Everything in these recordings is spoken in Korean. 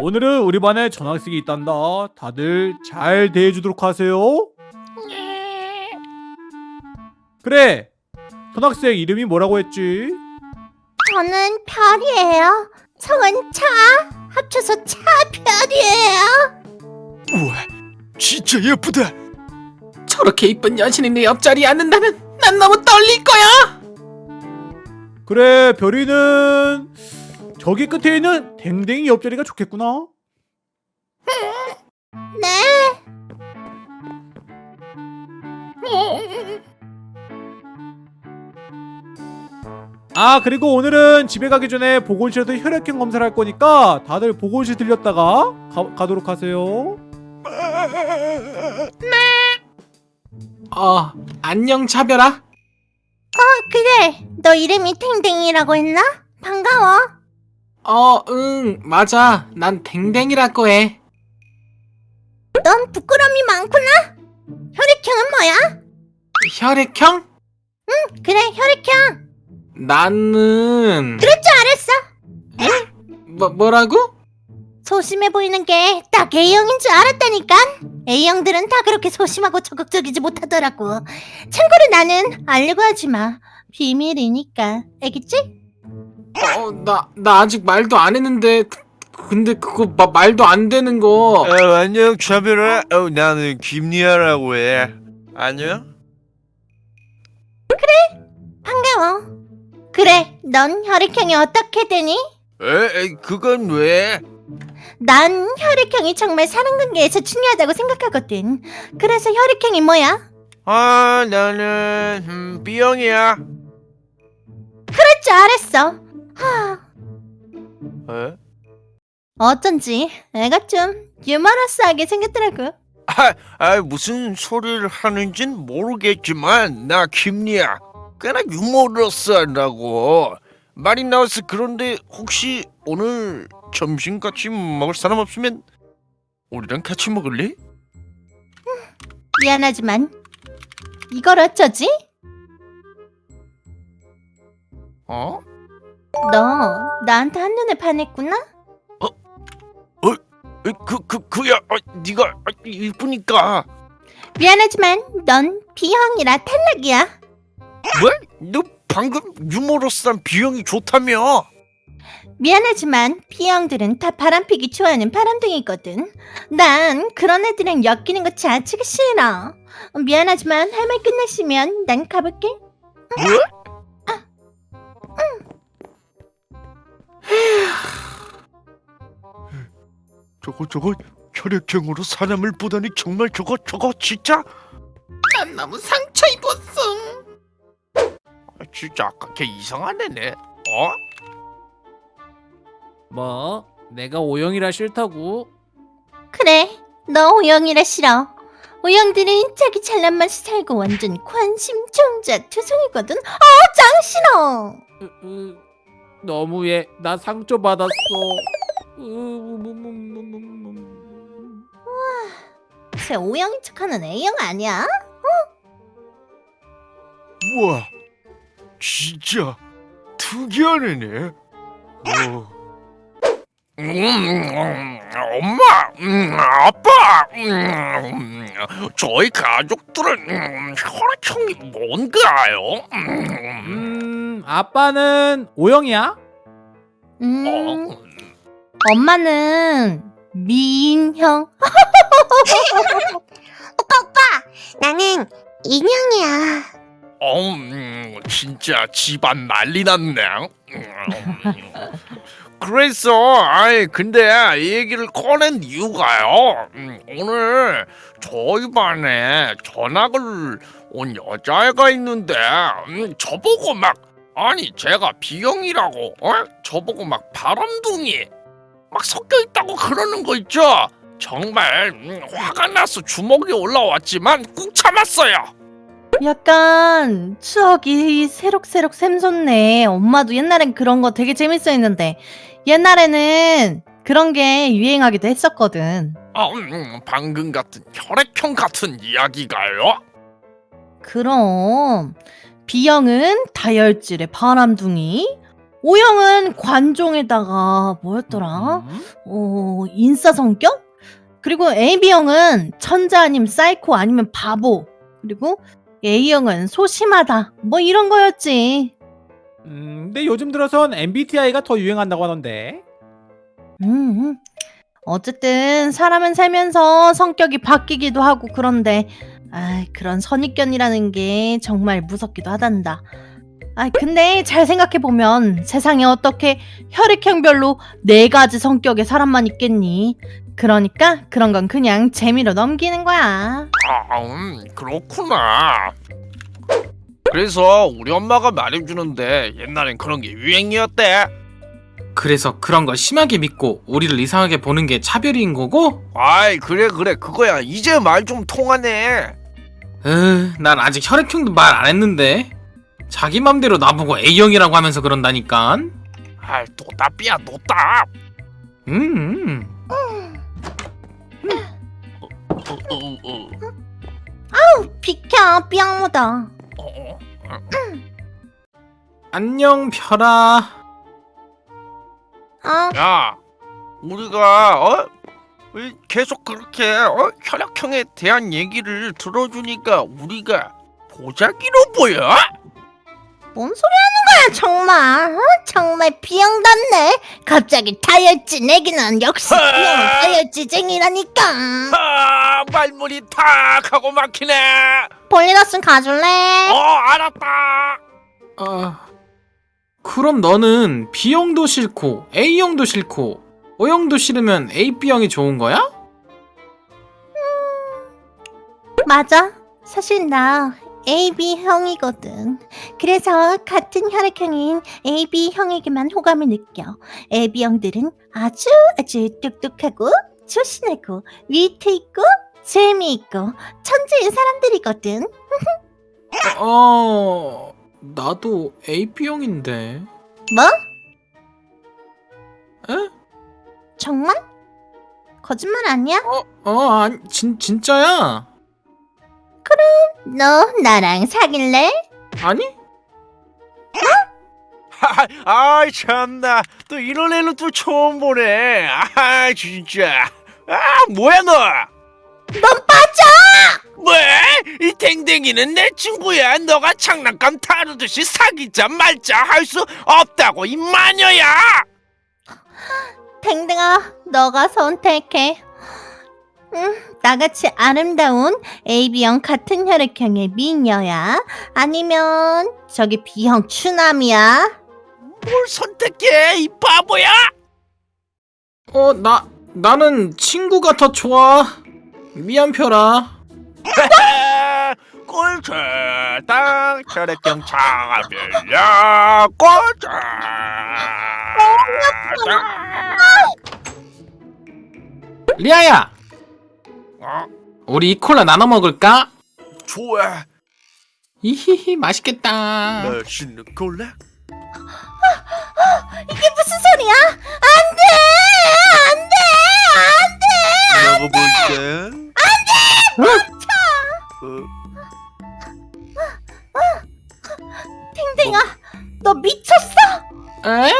오늘은 우리 반에 전학생이 있단다. 다들 잘 대해주도록 하세요. 그래. 전학생 이름이 뭐라고 했지? 저는 별이에요. 성은 차. 합쳐서 차별이에요. 우와 진짜 예쁘다 저렇게 이쁜 여신이 내 옆자리에 앉는다면 난 너무 떨릴 거야. 그래 별이는 저기 끝에 있는 댕댕이 옆자리가 좋겠구나. 네. 아 그리고 오늘은 집에 가기 전에 보건실에서 혈액형 검사를 할 거니까 다들 보건실 들렸다가 가, 가도록 하세요. 어, 안녕 차별아. 어, 그래. 너 이름이 탱탱이라고 했나? 반가워. 어, 응, 맞아. 난 댕댕이라고 해. 넌 부끄러움이 많구나. 혈액형은 뭐야? 혈액형? 그래, 혈액형. 나는 그럴 줄 알았어. 뭐 뭐라고? 소심해 보이는 게 딱 A형인 줄 알았다니까. A형들은 다 그렇게 소심하고 적극적이지 못하더라고. 참고로 나는 알려고 하지 마. 비밀이니까. 알겠지? 어, 나 나 아직 말도 안 했는데 그- 근데 그거 마- 말도 안 되는 거. 어, 안녕 차별아 어, 나는 김리아라고 해 안녕? 반가워. 그래, 넌 혈액형이 어떻게 되니? 에, 에 그건 왜? 난 혈액형이 정말 사람관계에서 중요하다고 생각하거든. 그래서 혈액형이 뭐야? 아 나는 음, B형이야 그럴 줄 알았어. 하, 에? 어쩐지 애가 좀 유머러스하게 생겼더라고. 아, 아 무슨 소리를 하는진 모르겠지만 나 김리아 꽤나 유머러스하다고 말이 나와서 그런데 혹시 오늘 점심 같이 먹을 사람 없으면 우리랑 같이 먹을래? 미안하지만 이걸 어쩌지? 어? 너 나한테 한눈에 반했구나? 에, 그, 그, 그야 아, 네가 아, 이쁘니까 미안하지만 넌 B형이라 탈락이야. 뭐? 너 방금 유머러스한 B형이 좋다며 미안하지만 B형들은 다 바람피기 좋아하는 바람둥이거든. 난 그런 애들이랑 엮이는 거 자체가 싫어. 미안하지만 할 말 끝났으면 난 가볼게. 뭐? 저거 저거 혈액형으로 사람을 보다니 정말 저거 저거 진짜 난 너무 상처 입었어. 아, 진짜 아까 걔 이상한 애네 어? 뭐 내가 O형이라 싫다고? 그래, 너 O형이라 싫어. O형들은 자기 잘난 맛이 살고 완전 관심 종자 투성이거든. 어, 짱 싫어. 으, 으, 너무해. 나 상처 받았어. 으, 음, 음, 음, 음, 음. 쟤 O형인 척하는 A형 아니야? 우와 진짜 특이한 애네 어. 음, 엄마, 음, 아빠, 음, 저희 가족들은 음, 혈액형이 뭔가요? 음, 음, 아빠는 O형이야? 음, 어, 엄마는 미인형. 오빠 오빠, 나는 인형이야. 어, 음, 진짜 집안 난리 났네. 음, 그래서, 아이, 근데 이 얘기를 꺼낸 이유가요. 음, 오늘 저희 반에 전학을 온 여자애가 있는데, 음, 저보고 막, 아니, 제가 B형이라고, 어? 저보고 막 바람둥이, 막 섞여 있다고 그러는 거 있죠? 정말 음, 화가 나서 주먹이 올라왔지만 꾹 참았어요. 약간 추억이 새록새록 샘솟네. 엄마도 옛날엔 그런 거 되게 재밌어 했는데 옛날에는 그런 게 유행하기도 했었거든. 아, 음, 방금 같은 혈액형 같은 이야기가요? 그럼 B형은 다혈질의 바람둥이, O형은 관종에다가 뭐였더라? 음? 어, 인싸 성격? 그리고 AB형은 천재 아니면 사이코 아니면 바보. 그리고 A형은 소심하다. 뭐 이런 거였지. 음, 근데 요즘 들어선 MBTI가 더 유행한다고 하던데. 음. 어쨌든 사람은 살면서 성격이 바뀌기도 하고 그런데 아, 그런 선입견이라는 게 정말 무섭기도 하단다. 아, 근데 잘 생각해 보면 세상에 어떻게 혈액형별로 네 가지 성격의 사람만 있겠니? 그러니까 그런 건 그냥 재미로 넘기는 거야. 아, 음, 그렇구나. 그래서 우리 엄마가 말해주는데 옛날엔 그런 게 유행이었대. 그래서 그런 걸 심하게 믿고 우리를 이상하게 보는 게 차별인 거고? 아이 그래 그래 그거야. 이제 말 좀 통하네. 으, 난 아직 혈액형도 말 안 했는데 자기 맘대로 나보고 A형이라고 하면서 그런다니까 아이 노답이야 노답. 음, 어, 어, 어, 비켜, 삐약모다. 어, 어. 안녕 별아 어, 야, 우리가 어? 왜 계속 그렇게 어? 혈액형에 대한 얘기를 들어주니까 우리가 보자기로 보여? 뭔 소리 하는 거야, 정말. 어? 정말 비형답네. 갑자기 다이어트 내기는 역시 비형 다이어트쟁이라니까. 아, 말문이 탁 하고 막히네. 볼리더슨 가줄래? 어, 알았다. 아, 그럼 너는 B형도 싫고 A형도 싫고 O형도 싫으면 AB형이 좋은 거야? 맞아. 사실 나 AB형이거든. 그래서 같은 혈액형인 AB형에게만 호감을 느껴. AB형들은 아주 아주 똑똑하고 조신하고 위트 있고 재미있고 천재인 사람들이거든. 어, 나도 AB형인데 뭐? 에? 정말? 거짓말 아니야? 어, 어, 아니, 진, 진짜야 너 나랑 사귈래? 아니? 하, 아이 참나 또 이런 애는 또 처음 보네. 아 진짜. 아 뭐야 너? 넌 빠져! 왜? 이 댕댕이는 내 친구야. 너가 장난감 다루듯이 사귀자 말자 할 수 없다고 이 마녀야. 댕댕아, 너가 선택해. 음, 나같이 아름다운 AB형 같은 혈액형의 미녀야? 아니면 저기 B형 추남이야? 뭘 선택해 이 바보야? 어, 나, 나는 친구가 더 좋아 미안 별아 꼴차당 혈액형 차별야 꼴차. 리아야 어, 우리 이 콜라 나눠 먹을까? 좋아. 이히히 맛있겠다 맛있는 콜라. 이게 무슨 소리야? 안 돼! 안 돼! 안 돼! 먹어볼까? 댕댕아, 너 미쳤어? 에?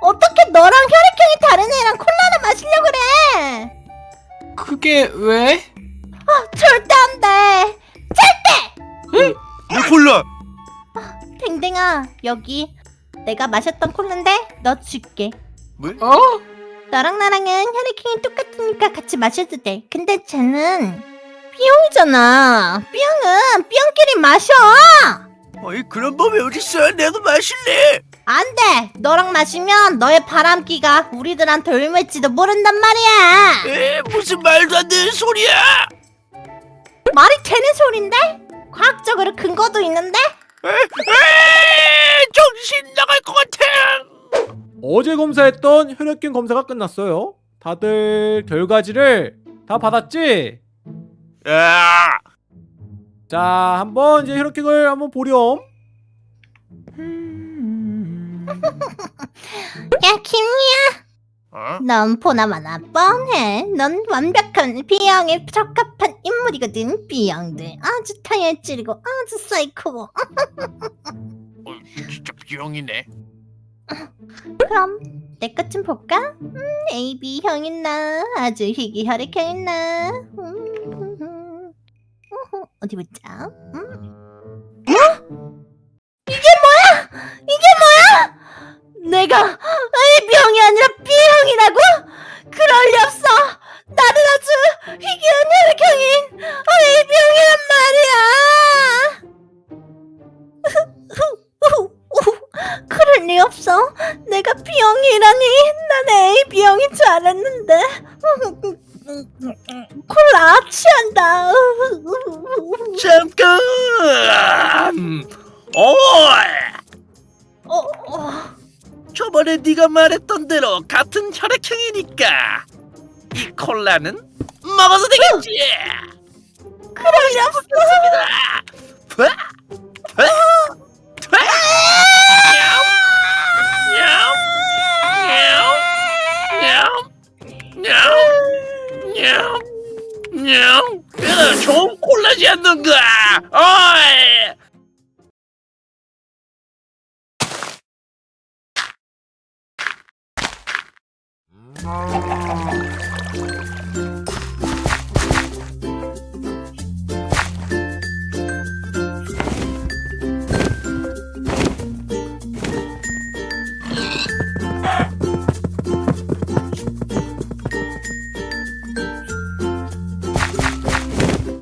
어떻게 너랑 혈액형이 다른 애랑 콜라를 마시려고 그래? 그게 왜? 절대 안 돼! 내 콜라. 댕댕아, 여기 내가 마셨던 콜라인데 너 줄게. 뭐? 어? 너랑 나랑은 혈액형이 똑같으니까 같이 마셔도 돼. 근데 쟤는 B형이잖아. B형은 B형끼리 마셔. 어이 그런 법이 어딨어? 내도 마실래. 안 돼. 너랑 마시면 너의 바람기가 우리들한테 옮을지도 모른단 말이야. 에 무슨 말도 안 되는 소리야? 말이 되는 소린데? 과학적으로 근거도 있는데? 에, 에 정신 나갈 것 같아. 어제 검사했던 혈액형 검사가 끝났어요. 다들 결과지를 다 받았지? 야, 자, 한번 이제 혈액형을 한번 보렴. 야 김이야. 어? 넌 보나마나 뻔해. 넌 완벽한 비형에 적합한 인물이거든 비형들. 아주 타열질이고 아주 사이코고. 어, 진짜 비형이네. 그럼 내 것 좀 볼까? 음, AB형 있나. 아주 희귀 혈액형 있나. 음, 음, 음. 어디 보자. 음? 영인 줄 알았는데. 콜라 취한다. 잠깐! 어, 어. 저번에 네가 말했던 대로 같은 혈액형이니까 이 콜라는 먹어도 되겠지! 그럼이랍니다. Oh.